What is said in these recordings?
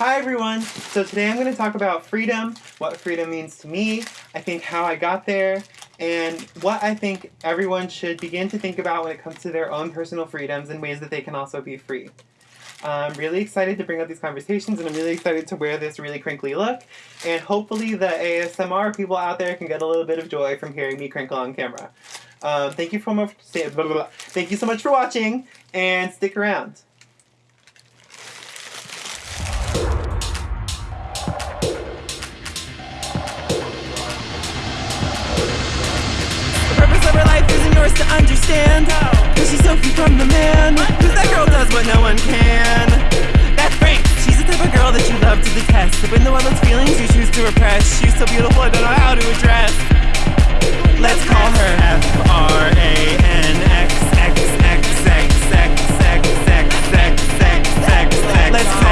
Hi everyone! So today I'm going to talk about freedom, what freedom means to me, I think how I got there, and what I think everyone should begin to think about when it comes to their own personal freedoms and ways that they can also be free. I'm really excited to bring up these conversations and I'm really excited to wear this really crinkly look and hopefully the ASMR people out there can get a little bit of joy from hearing me crinkle on camera. Um, thank you for blah. thank you so much for watching and stick around. To understand she's so from the man Cause that girl does what no one can That's Frank She's the type of girl that you love to detest But when the one those feelings you choose to repress She's so beautiful I don't know how to address Let's call her F-R-A-N-X-X-X-X-X-X-X Let's call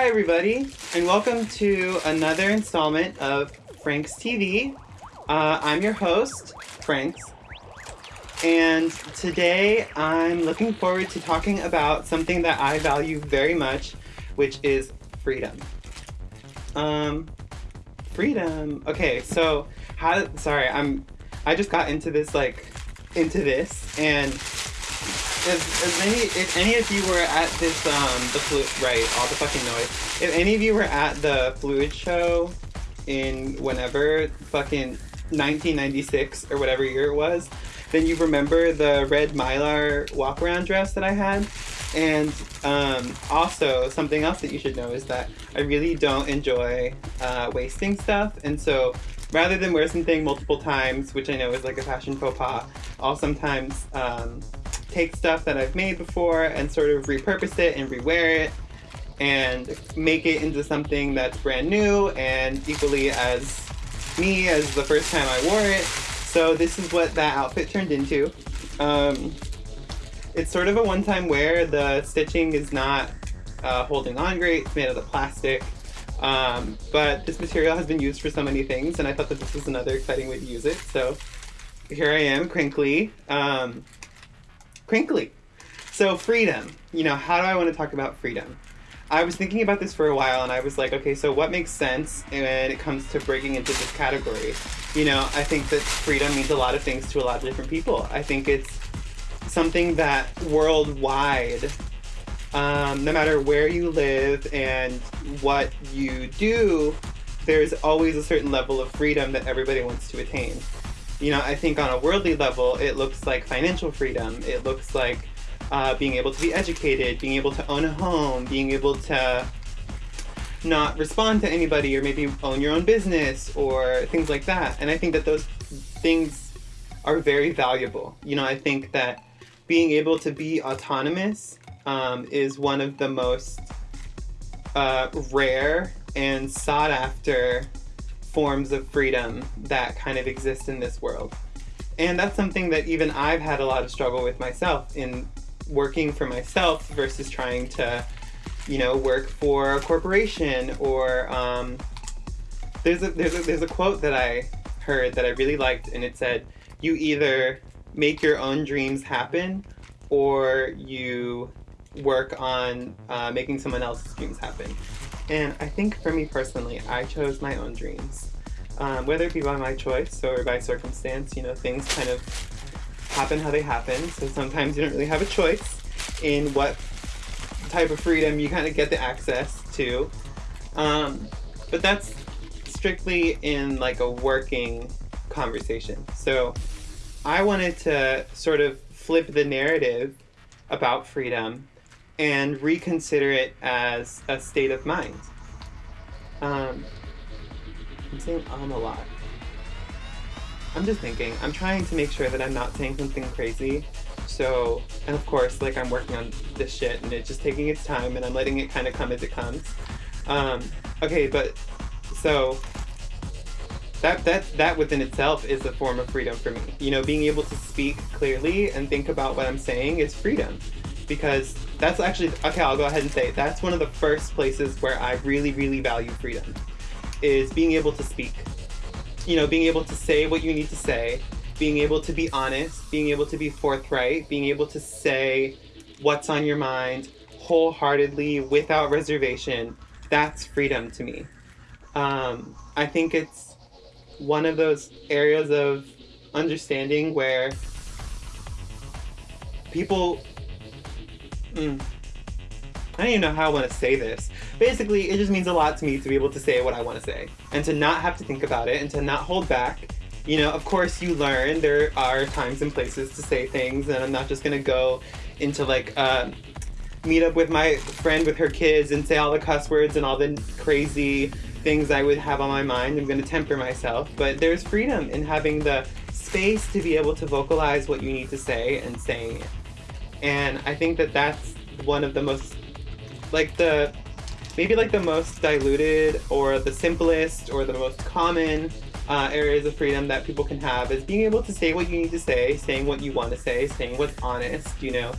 Hi everybody, and welcome to another installment of Frank's TV. Uh, I'm your host, Franks, and today I'm looking forward to talking about something that I value very much, which is freedom. Um, freedom. Okay, so how? Sorry, I'm. I just got into this like into this, and as, as many if any of you were at this um the fluid right all the fucking noise if any of you were at the fluid show in whenever fucking 1996 or whatever year it was, then you remember the red mylar walk around dress that I had. And um, also, something else that you should know is that I really don't enjoy uh, wasting stuff. And so, rather than wear something multiple times, which I know is like a fashion faux pas, I'll sometimes um, take stuff that I've made before and sort of repurpose it and rewear it and make it into something that's brand new and equally as me as the first time I wore it. So this is what that outfit turned into. Um, it's sort of a one-time wear. The stitching is not uh, holding on great. It's made out of plastic. Um, but this material has been used for so many things, and I thought that this was another exciting way to use it. So here I am, crinkly. Um, crinkly. So freedom. You know, how do I want to talk about freedom? I was thinking about this for a while and I was like, okay, so what makes sense when it comes to breaking into this category? You know, I think that freedom means a lot of things to a lot of different people. I think it's something that worldwide, um, no matter where you live and what you do, there's always a certain level of freedom that everybody wants to attain. You know, I think on a worldly level, it looks like financial freedom. It looks like uh, being able to be educated, being able to own a home, being able to not respond to anybody or maybe own your own business or things like that. And I think that those things are very valuable. You know, I think that being able to be autonomous um, is one of the most uh, rare and sought after forms of freedom that kind of exist in this world. And that's something that even I've had a lot of struggle with myself in working for myself versus trying to, you know, work for a corporation or um, there's a there's a there's a quote that I heard that I really liked and it said, you either make your own dreams happen or you work on uh, making someone else's dreams happen. And I think for me personally, I chose my own dreams. Um, whether it be by my choice or by circumstance, you know, things kind of happen how they happen. So sometimes you don't really have a choice in what type of freedom you kind of get the access to. Um, but that's strictly in like a working conversation. So I wanted to sort of flip the narrative about freedom and reconsider it as a state of mind. Um, I'm saying um a lot. I'm just thinking. I'm trying to make sure that I'm not saying something crazy So, and of course, like I'm working on this shit and it's just taking its time and I'm letting it kind of come as it comes. Um, okay, but so that that that within itself is a form of freedom for me. You know, being able to speak clearly and think about what I'm saying is freedom. Because that's actually okay, I'll go ahead and say. That's one of the first places where I really, really value freedom. Is being able to speak. You know, being able to say what you need to say, being able to be honest, being able to be forthright, being able to say what's on your mind wholeheartedly without reservation. That's freedom to me. Um, I think it's one of those areas of understanding where people. Mm, I don't even know how I want to say this. Basically, it just means a lot to me to be able to say what I want to say and to not have to think about it and to not hold back. You know, of course, you learn there are times and places to say things, and I'm not just gonna go into like uh, meet up with my friend with her kids and say all the cuss words and all the crazy things I would have on my mind. I'm gonna temper myself, but there's freedom in having the space to be able to vocalize what you need to say and saying it. And I think that that's one of the most like the maybe like the most diluted or the simplest or the most common uh, areas of freedom that people can have is being able to say what you need to say, saying what you want to say, saying what's honest, you know,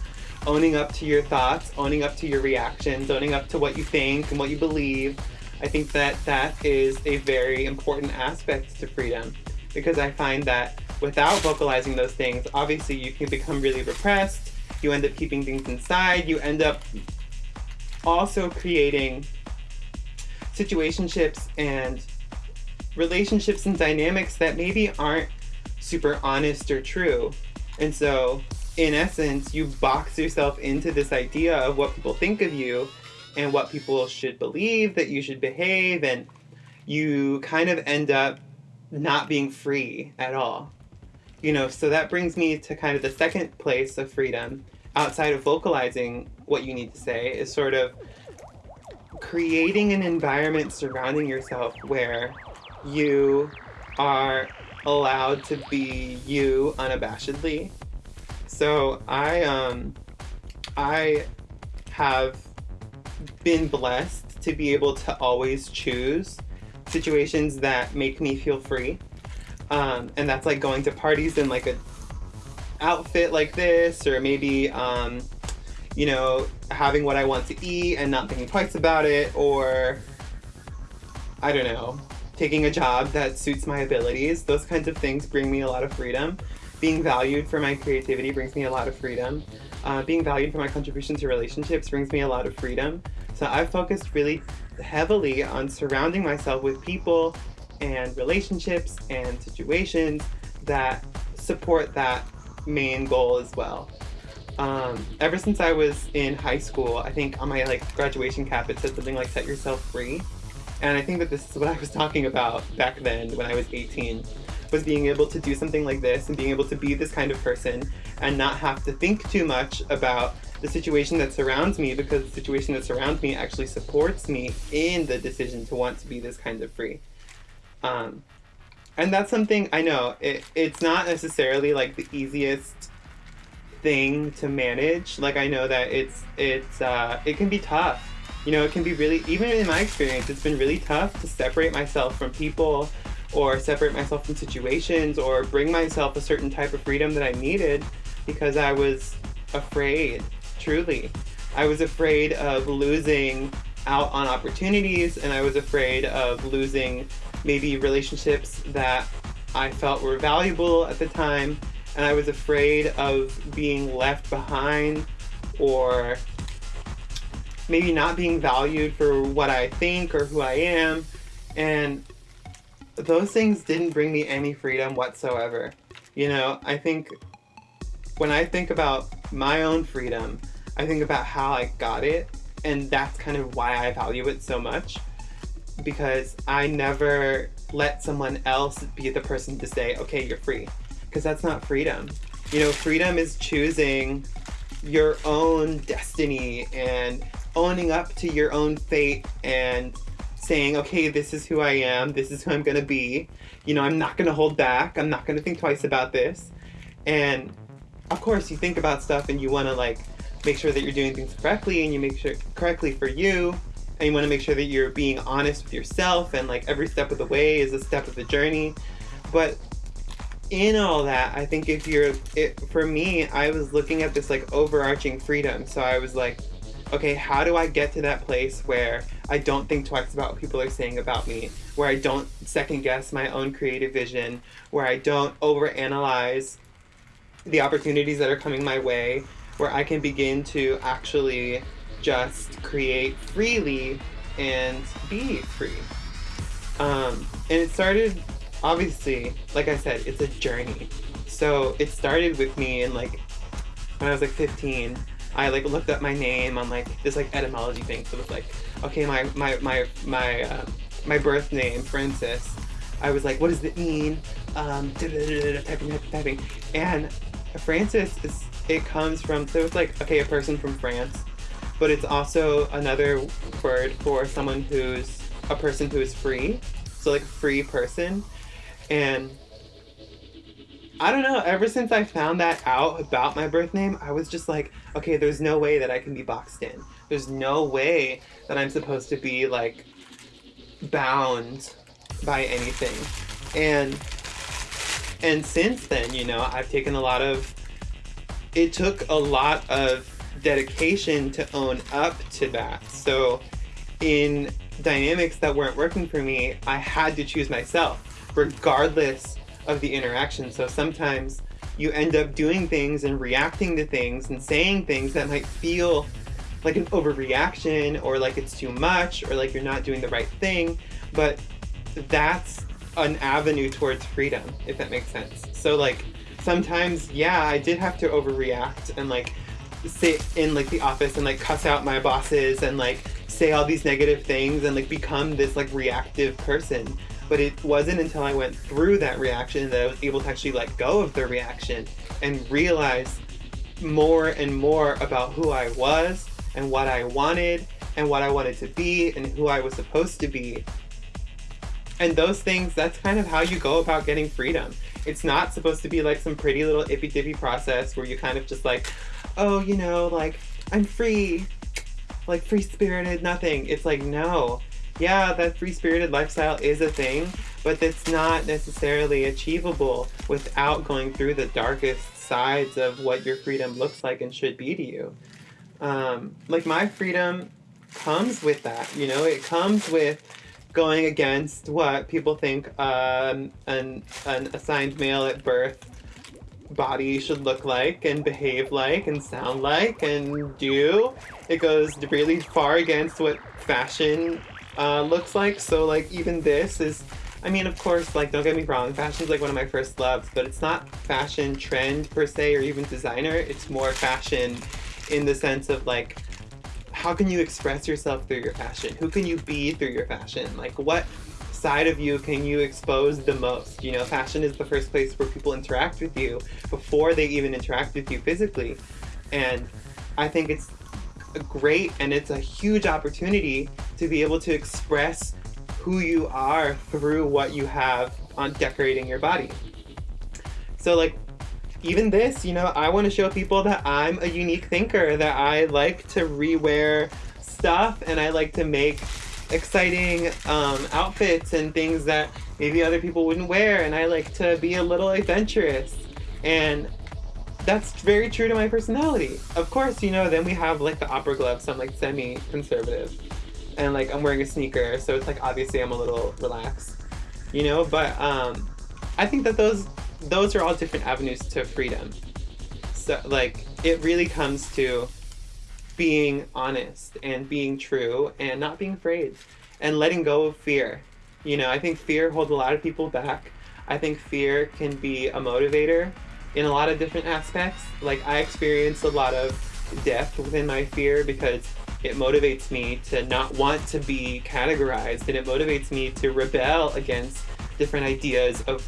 owning up to your thoughts, owning up to your reactions, owning up to what you think and what you believe. I think that that is a very important aspect to freedom because I find that without vocalizing those things, obviously you can become really repressed. You end up keeping things inside. You end up also creating situationships and relationships and dynamics that maybe aren't super honest or true. And so, in essence, you box yourself into this idea of what people think of you and what people should believe that you should behave, and you kind of end up not being free at all. You know, so that brings me to kind of the second place of freedom outside of vocalizing what you need to say is sort of creating an environment surrounding yourself where you are allowed to be you unabashedly. So I um I have been blessed to be able to always choose situations that make me feel free. Um, and that's like going to parties in like a outfit like this or maybe um, you know having what i want to eat and not thinking twice about it or i don't know taking a job that suits my abilities. Those kinds of things bring me a lot of freedom. Being valued for my creativity brings me a lot of freedom. Uh, being valued for my contribution to relationships brings me a lot of freedom. So i've focused really heavily on surrounding myself with people and relationships and situations that support that main goal as well. Um, ever since I was in high school, I think on my like graduation cap it said something like "set yourself free," and I think that this is what I was talking about back then when I was 18, was being able to do something like this and being able to be this kind of person and not have to think too much about the situation that surrounds me because the situation that surrounds me actually supports me in the decision to want to be this kind of free. Um, and that's something I know it, it's not necessarily like the easiest thing to manage. Like I know that it's it's uh, it can be tough. You know, it can be really even in my experience, it's been really tough to separate myself from people or separate myself from situations or bring myself a certain type of freedom that I needed because I was afraid, truly. I was afraid of losing out on opportunities and I was afraid of losing maybe relationships that I felt were valuable at the time, and I was afraid of being left behind or maybe not being valued for what I think or who I am. And those things didn't bring me any freedom whatsoever. You know, I think when I think about my own freedom, I think about how I got it, and that's kind of why I value it so much because I never let someone else be the person to say, okay, you're free. Because that's not freedom. You know, freedom is choosing your own destiny and owning up to your own fate and saying, okay, this is who I am, this is who I'm gonna be. You know, I'm not gonna hold back, I'm not gonna think twice about this. And of course, you think about stuff and you want to like make sure that you're doing things correctly and you make sure correctly for you and you want to make sure that you're being honest with yourself and like every step of the way is a step of the journey. But in all that i think if you're it for me i was looking at this like overarching freedom. So i was like okay how do i get to that place where i don't think twice about what people are saying about me? Where i don't second guess my own creative vision? Where i don't overanalyze the opportunities that are coming my way where i can begin to actually just create freely and be free. Um, and it started, obviously, like I said, it's a journey. So it started with me in like, when I was like 15, I like looked up my name on like this like etymology thing. So it was like, okay, my, my, my, my, uh, my birth name, Francis. I was like, what does it mean? Um, typing, typing, typing. And Francis is, it comes from, so it's like, okay, a person from France but it's also another word for someone who's a person who is free. So like free person. And I don't know, ever since I found that out about my birth name, I was just like, okay, there's no way that I can be boxed in. There's no way that I'm supposed to be like bound by anything. And and since then, you know, I've taken a lot of it took a lot of dedication to own up to that. So in dynamics that weren't working for me, I had to choose myself, regardless of the interaction. So sometimes you end up doing things and reacting to things and saying things that might feel like an overreaction or like it's too much or like you're not doing the right thing. But that's an avenue towards freedom, if that makes sense. So like sometimes, yeah, I did have to overreact and like sit in like the office and like cuss out my bosses and like say all these negative things and like become this like reactive person. But it wasn't until I went through that reaction that I was able to actually let go of the reaction and realize more and more about who I was and what I wanted and what I wanted to be and who I was supposed to be. And those things, that's kind of how you go about getting freedom. It's not supposed to be like some pretty little ippy dippy process where you kind of just like, oh, you know, like, I'm free, like free spirited, nothing. It's like, no. Yeah, that free spirited lifestyle is a thing, but that's not necessarily achievable without going through the darkest sides of what your freedom looks like and should be to you. Um, like, my freedom comes with that, you know, it comes with going against what people think um, an, an assigned male at birth body should look like and behave like and sound like and do. It goes really far against what fashion uh, looks like. So like even this is, I mean, of course, like don't get me wrong, fashion's like one of my first loves, but it's not fashion trend per se or even designer. It's more fashion in the sense of like, how can you express yourself through your fashion? Who can you be through your fashion? Like what side of you can you expose the most? You know, fashion is the first place where people interact with you before they even interact with you physically. And I think it's great and it's a huge opportunity to be able to express who you are through what you have on decorating your body. So like even this, you know, I want to show people that I'm a unique thinker, that I like to rewear stuff and I like to make exciting um, outfits and things that maybe other people wouldn't wear and I like to be a little adventurous and that's very true to my personality. Of course, you know, then we have like the opera gloves, so I'm like semi-conservative and like I'm wearing a sneaker so it's like obviously I'm a little relaxed, you know, but um, I think that those those are all different avenues to freedom. So like it really comes to being honest and being true and not being afraid and letting go of fear. You know, I think fear holds a lot of people back. I think fear can be a motivator in a lot of different aspects. Like, I experience a lot of depth within my fear because it motivates me to not want to be categorized and it motivates me to rebel against different ideas of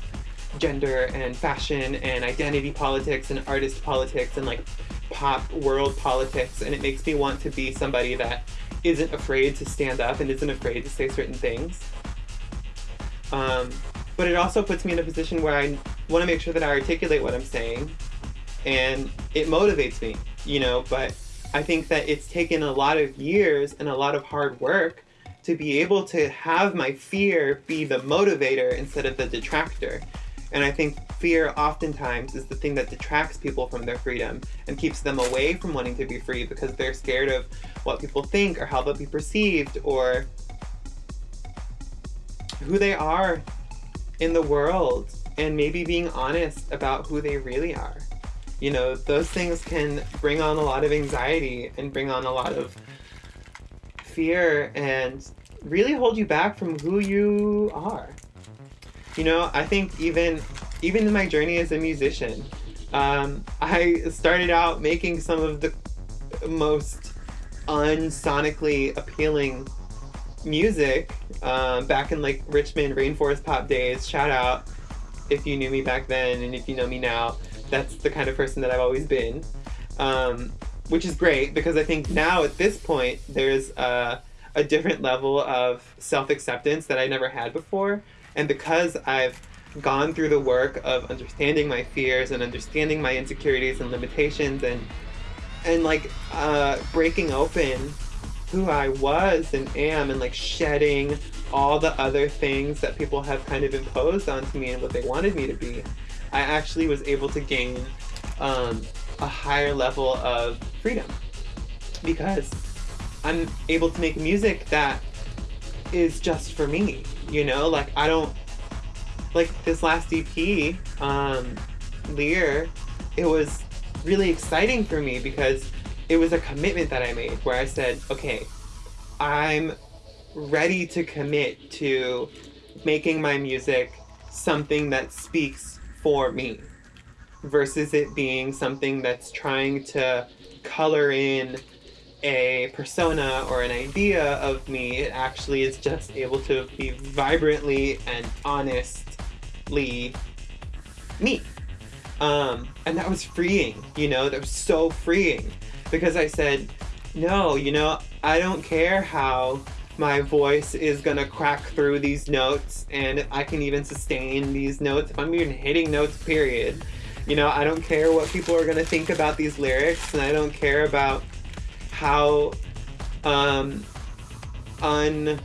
gender and fashion and identity politics and artist politics and like pop world politics and it makes me want to be somebody that isn't afraid to stand up and isn't afraid to say certain things. Um, but it also puts me in a position where I want to make sure that I articulate what I'm saying and it motivates me, you know, but I think that it's taken a lot of years and a lot of hard work to be able to have my fear be the motivator instead of the detractor. And I think fear oftentimes is the thing that detracts people from their freedom and keeps them away from wanting to be free because they're scared of what people think or how they'll be perceived or who they are in the world and maybe being honest about who they really are. You know, those things can bring on a lot of anxiety and bring on a lot of fear and really hold you back from who you are. You know, I think even even in my journey as a musician, um, I started out making some of the most unsonically appealing music um, back in like Richmond rainforest pop days. Shout out if you knew me back then and if you know me now. That's the kind of person that I've always been, um, which is great because I think now at this point there's a, a different level of self acceptance that I never had before, and because I've gone through the work of understanding my fears and understanding my insecurities and limitations and and like uh, breaking open who I was and am and like shedding all the other things that people have kind of imposed onto me and what they wanted me to be, I actually was able to gain um, a higher level of freedom. Because I'm able to make music that is just for me, you know? Like, I don't, like this last EP, um, Lear, it was really exciting for me because it was a commitment that I made where I said, okay, I'm ready to commit to making my music something that speaks for me versus it being something that's trying to color in a persona or an idea of me. It actually is just able to be vibrantly and honestly me. Um, and that was freeing, you know, that was so freeing because I said, no, you know, I don't care how my voice is gonna crack through these notes and I can even sustain these notes if I'm even hitting notes, period. You know, I don't care what people are gonna think about these lyrics and I don't care about how um un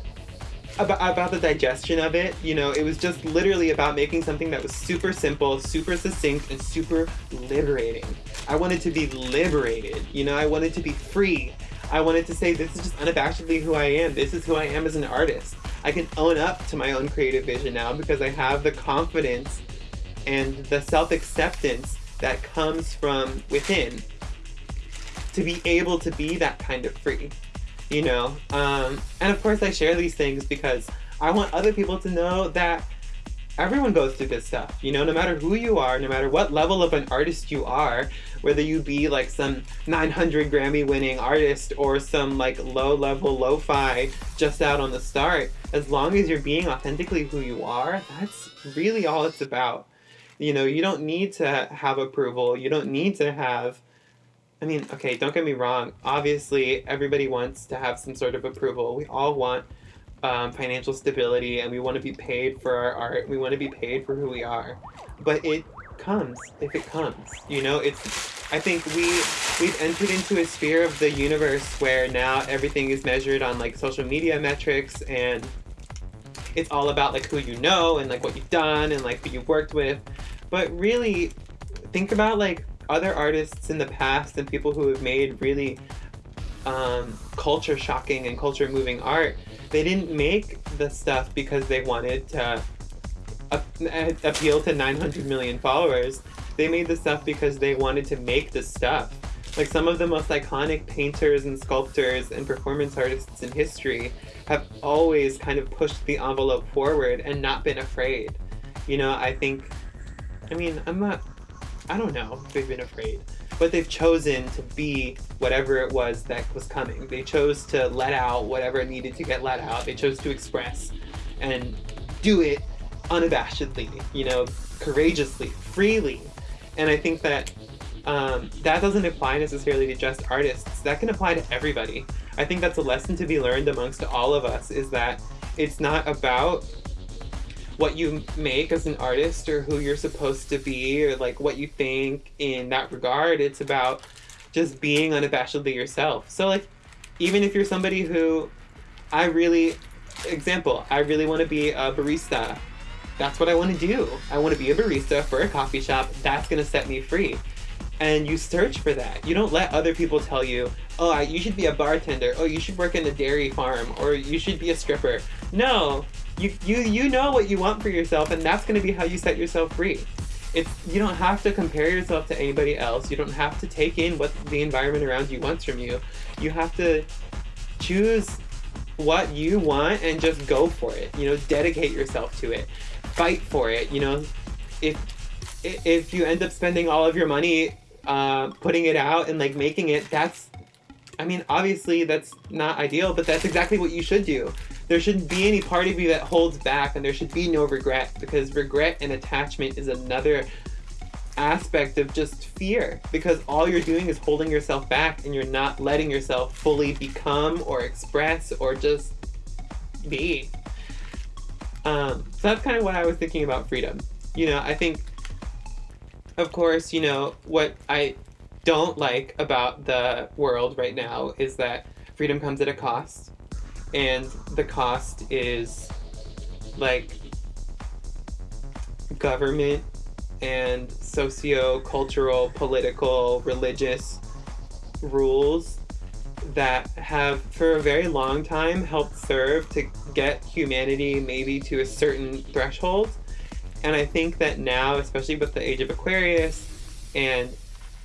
about, about the digestion of it, you know, it was just literally about making something that was super simple, super succinct, and super liberating. I wanted to be liberated, you know, I wanted to be free. I wanted to say this is just unabashedly who I am. This is who I am as an artist. I can own up to my own creative vision now because I have the confidence and the self-acceptance that comes from within to be able to be that kind of free you know? Um, and of course i share these things because i want other people to know that everyone goes through this stuff you know? No matter who you are no matter what level of an artist you are whether you be like some 900 grammy winning artist or some like low level lo-fi just out on the start as long as you're being authentically who you are that's really all it's about. You know you don't need to have approval. You don't need to have I mean, okay, don't get me wrong. Obviously, everybody wants to have some sort of approval. We all want um, financial stability and we want to be paid for our art. We want to be paid for who we are. But it comes if it comes. You know, it's I think we we've entered into a sphere of the universe where now everything is measured on like social media metrics and it's all about like who you know and like what you've done and like who you've worked with. But really think about like other artists in the past and people who have made really um, culture shocking and culture moving art, they didn't make the stuff because they wanted to appeal to 900 million followers. They made the stuff because they wanted to make the stuff. Like some of the most iconic painters and sculptors and performance artists in history have always kind of pushed the envelope forward and not been afraid. You know, I think, I mean, I'm not I don't know they've been afraid. But they've chosen to be whatever it was that was coming. They chose to let out whatever needed to get let out. They chose to express and do it unabashedly, you know, courageously, freely. And I think that um, that doesn't apply necessarily to just artists. That can apply to everybody. I think that's a lesson to be learned amongst all of us is that it's not about what you make as an artist or who you're supposed to be or like what you think in that regard. It's about just being unabashedly yourself. So like even if you're somebody who I really example, I really want to be a barista. That's what I want to do. I want to be a barista for a coffee shop. That's going to set me free. And you search for that. You don't let other people tell you, oh, you should be a bartender. Oh, you should work in a dairy farm. Or you should be a stripper. No, you, you, you know what you want for yourself, and that's going to be how you set yourself free. It's, you don't have to compare yourself to anybody else. You don't have to take in what the environment around you wants from you. You have to choose what you want and just go for it. You know, dedicate yourself to it. Fight for it. You know, if if you end up spending all of your money uh, putting it out and like making it, that's, I mean, obviously that's not ideal, but that's exactly what you should do. There shouldn't be any part of you that holds back, and there should be no regret because regret and attachment is another aspect of just fear because all you're doing is holding yourself back and you're not letting yourself fully become or express or just be. Um, so that's kind of what I was thinking about freedom. You know, I think, of course, you know, what I don't like about the world right now is that freedom comes at a cost. And the cost is like government and socio-cultural, political, religious rules that have for a very long time helped serve to get humanity maybe to a certain threshold. And I think that now, especially with the age of Aquarius and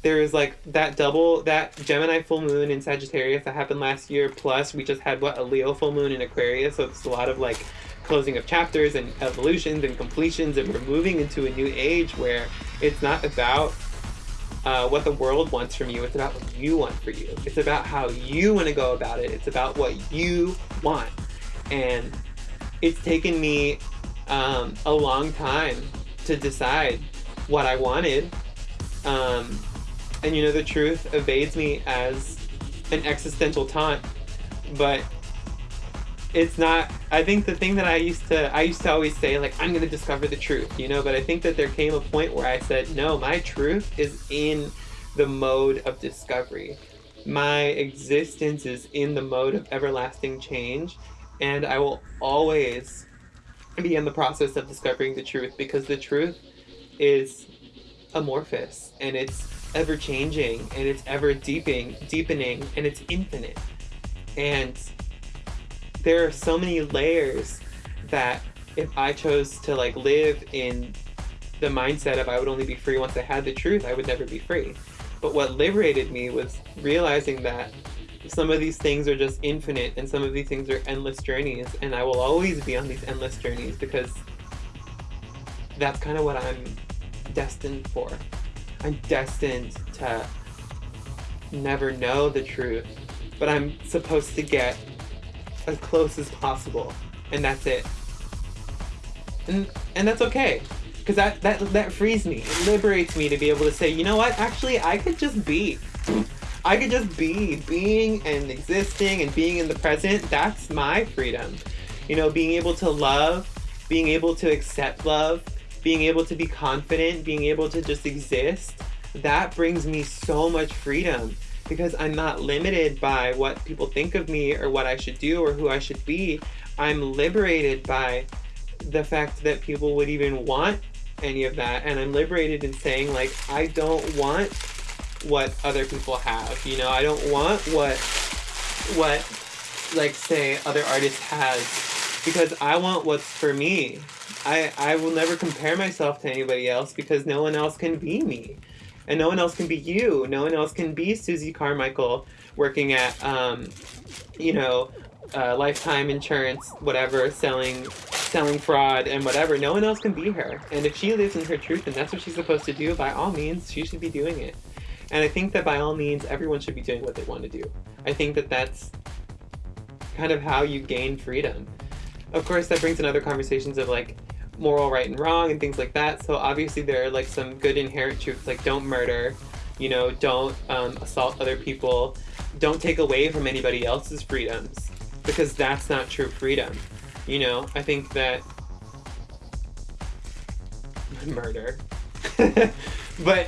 there is like that double that Gemini full moon in Sagittarius that happened last year plus we just had what a Leo full moon in Aquarius so it's a lot of like closing of chapters and evolutions and completions and we're moving into a new age where it's not about uh, what the world wants from you it's about what you want for you. It's about how you want to go about it. It's about what you want. And it's taken me um, a long time to decide what I wanted um, and you know the truth evades me as an existential taunt but it's not i think the thing that i used to i used to always say like i'm gonna discover the truth you know but i think that there came a point where i said no my truth is in the mode of discovery. My existence is in the mode of everlasting change and i will always be in the process of discovering the truth because the truth is amorphous and it's ever changing and it's ever deepening deepening and it's infinite and there are so many layers that if I chose to like live in the mindset of I would only be free once I had the truth, I would never be free. But what liberated me was realizing that some of these things are just infinite and some of these things are endless journeys and I will always be on these endless journeys because that's kind of what I'm destined for. I'm destined to never know the truth, but I'm supposed to get as close as possible, and that's it. And and that's okay, because that that that frees me. It liberates me to be able to say, you know what? Actually, I could just be. I could just be being and existing and being in the present. That's my freedom. You know, being able to love, being able to accept love, being able to be confident, being able to just exist. That brings me so much freedom because I'm not limited by what people think of me or what I should do or who I should be. I'm liberated by the fact that people would even want any of that. And I'm liberated in saying, like, I don't want what other people have. You know, I don't want what, what, like, say, other artists has because I want what's for me. I, I will never compare myself to anybody else because no one else can be me and no one else can be you. No one else can be Susie Carmichael working at, um, you know, uh, lifetime insurance, whatever, selling, selling fraud and whatever. No one else can be her. And if she lives in her truth and that's what she's supposed to do, by all means, she should be doing it. And I think that by all means, everyone should be doing what they want to do. I think that that's kind of how you gain freedom. Of course, that brings in other conversations of like, moral right and wrong and things like that. So obviously there are like some good inherent truths like don't murder, you know, don't um, assault other people, don't take away from anybody else's freedoms because that's not true freedom. You know, I think that murder. but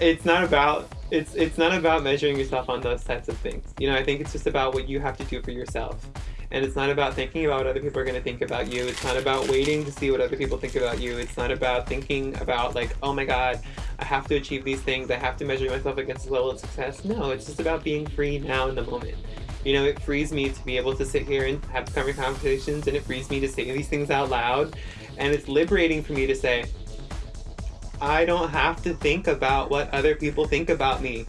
it's not about it's it's not about measuring yourself on those types of things. You know, I think it's just about what you have to do for yourself. And it's not about thinking about what other people are going to think about you. It's not about waiting to see what other people think about you. It's not about thinking about like, oh my god, I have to achieve these things. I have to measure myself against this level of success. No, it's just about being free now in the moment. You know, it frees me to be able to sit here and have conversations, and it frees me to say these things out loud. And it's liberating for me to say, I don't have to think about what other people think about me.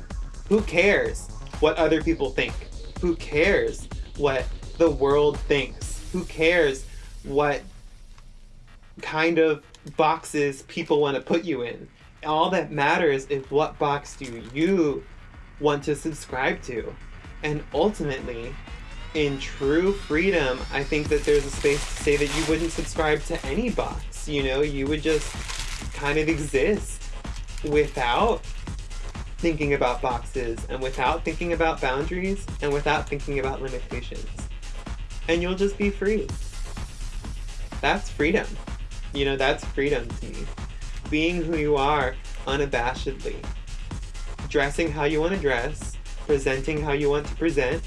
Who cares what other people think? Who cares what the world thinks? Who cares what kind of boxes people want to put you in? All that matters is what box do you want to subscribe to? And ultimately, in true freedom, I think that there's a space to say that you wouldn't subscribe to any box. You know, you would just kind of exist without thinking about boxes and without thinking about boundaries and without thinking about limitations. And you'll just be free. That's freedom. You know, that's freedom to me. Being who you are unabashedly. Dressing how you want to dress, presenting how you want to present,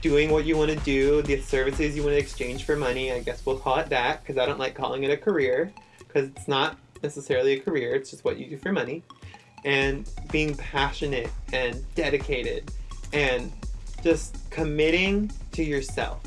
doing what you want to do, the services you want to exchange for money, I guess we'll call it that, because I don't like calling it a career, because it's not necessarily a career, it's just what you do for money. And being passionate and dedicated and just committing to yourself.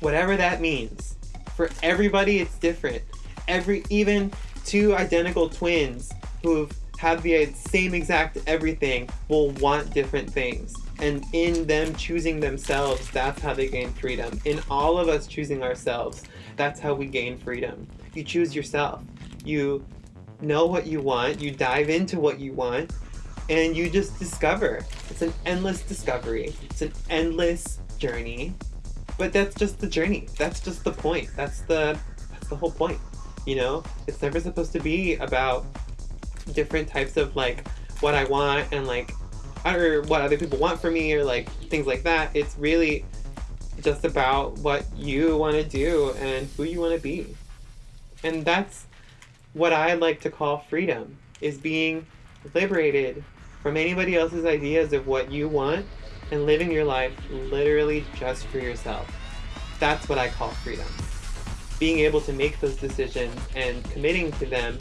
Whatever that means. For everybody, it's different. Every, even two identical twins who've have the same exact everything will want different things. And in them choosing themselves, that's how they gain freedom. In all of us choosing ourselves, that's how we gain freedom. You choose yourself. You know what you want, you dive into what you want, and you just discover. It's an endless discovery. It's an endless journey. But that's just the journey. That's just the point. That's the that's the whole point. You know? It's never supposed to be about different types of like what I want and like or what other people want from me or like things like that. It's really just about what you want to do and who you want to be. And that's what I like to call freedom is being liberated from anybody else's ideas of what you want and living your life literally just for yourself. That's what I call freedom. Being able to make those decisions and committing to them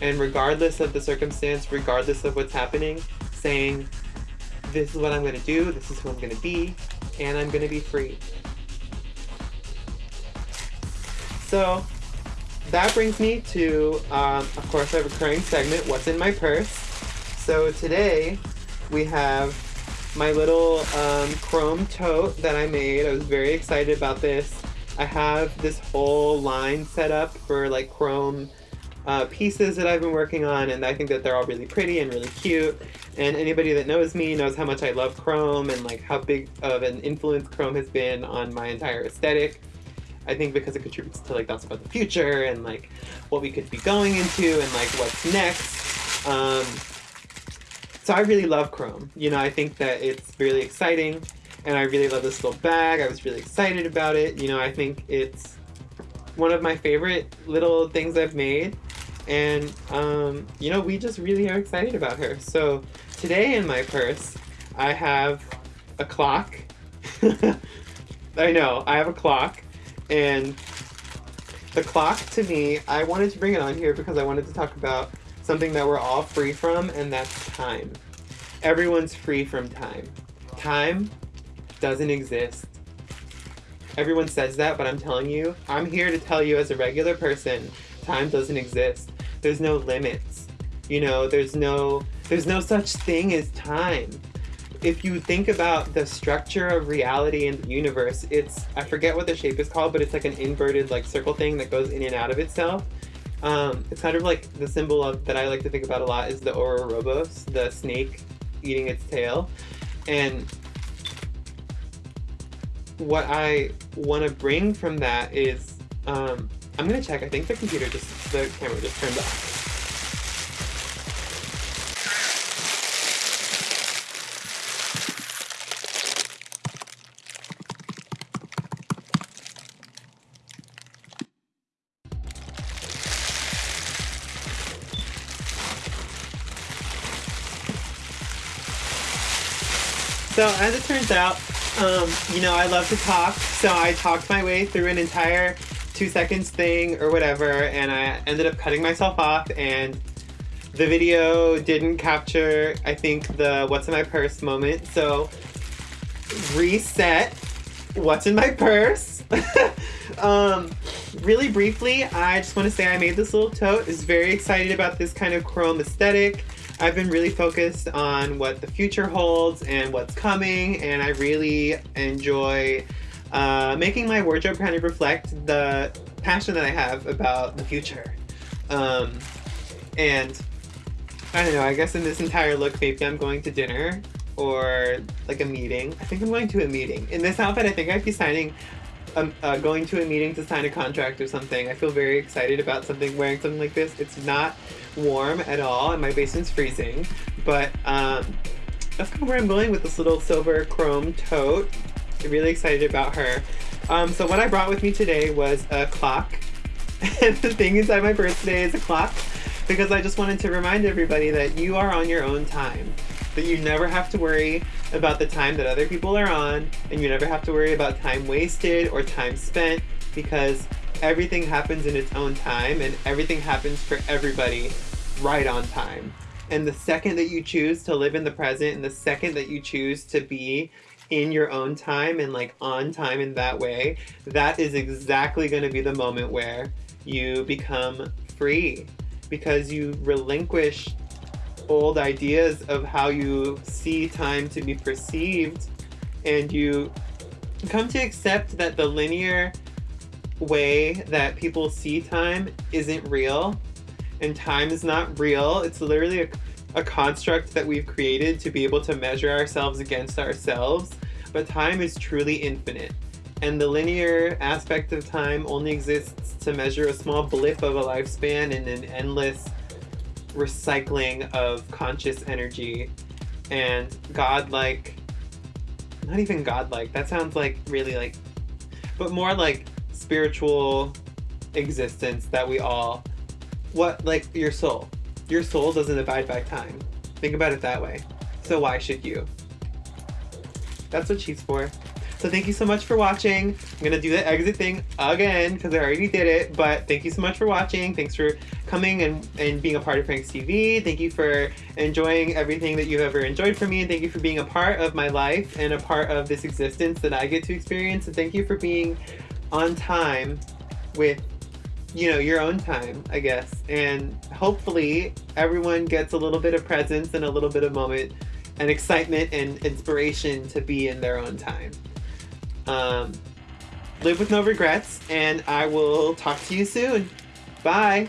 and regardless of the circumstance, regardless of what's happening, saying, this is what I'm going to do, this is who I'm going to be, and I'm going to be free. So that brings me to, um, of course, a recurring segment, What's in My Purse? So today we have my little um, chrome tote that I made. I was very excited about this. I have this whole line set up for like chrome uh, pieces that I've been working on, and I think that they're all really pretty and really cute. And anybody that knows me knows how much I love Chrome and like how big of an influence Chrome has been on my entire aesthetic. I think because it contributes to like thoughts about the future and like what we could be going into and like what's next. Um, so I really love Chrome. You know, I think that it's really exciting and I really love this little bag. I was really excited about it. You know, I think it's one of my favorite little things I've made and um, you know we just really are excited about her so today in my purse I have a clock I know I have a clock and the clock to me I wanted to bring it on here because I wanted to talk about something that we're all free from and that's time everyone's free from time time doesn't exist everyone says that but I'm telling you I'm here to tell you as a regular person time doesn't exist there's no limits. You know, there's no there's no such thing as time. If you think about the structure of reality in the universe, it's I forget what the shape is called, but it's like an inverted like circle thing that goes in and out of itself. Um, it's kind of like the symbol of that I like to think about a lot is the Ouroboros, the snake eating its tail. And what I want to bring from that is um, I'm gonna check. I think the computer just, the camera just turned off. So as it turns out, um, you know, I love to talk, so I talked my way through an entire two seconds thing or whatever, and I ended up cutting myself off, and the video didn't capture, I think, the what's in my purse moment. So reset what's in my purse. um, really briefly, I just want to say I made this little tote. Is very excited about this kind of chrome aesthetic. I've been really focused on what the future holds and what's coming, and I really enjoy uh, making my wardrobe kind of reflect the passion that I have about the future. Um, and I don't know, I guess in this entire look, maybe I'm going to dinner or like a meeting. I think I'm going to a meeting. In this outfit, I think I'd be signing, um, uh, going to a meeting to sign a contract or something. I feel very excited about something, wearing something like this. It's not warm at all and my basement's freezing, but um, that's kind of where I'm going with this little silver chrome tote. I'm really excited about her. Um, so what I brought with me today was a clock. and the thing inside my purse today is a clock because I just wanted to remind everybody that you are on your own time. That you never have to worry about the time that other people are on, and you never have to worry about time wasted or time spent because everything happens in its own time and everything happens for everybody right on time. And the second that you choose to live in the present and the second that you choose to be in your own time and like on time in that way, that is exactly going to be the moment where you become free because you relinquish old ideas of how you see time to be perceived and you come to accept that the linear way that people see time isn't real and time is not real. It's literally a, a construct that we've created to be able to measure ourselves against ourselves, but time is truly infinite. And the linear aspect of time only exists to measure a small blip of a lifespan in an endless recycling of conscious energy and godlike not even godlike that sounds like really like but more like spiritual existence that we all what like your soul. Your soul doesn't abide by time. Think about it that way. So why should you? That's what she's for so thank you so much for watching. I'm gonna do the exit thing again because I already did it, but thank you so much for watching. Thanks for coming and, and being a part of Frank's TV. Thank you for enjoying everything that you've ever enjoyed from me and thank you for being a part of my life and a part of this existence that I get to experience. And thank you for being on time with you know, your own time, I guess. And hopefully everyone gets a little bit of presence and a little bit of moment and excitement and inspiration to be in their own time. Um, live with no regrets, and I will talk to you soon. Bye.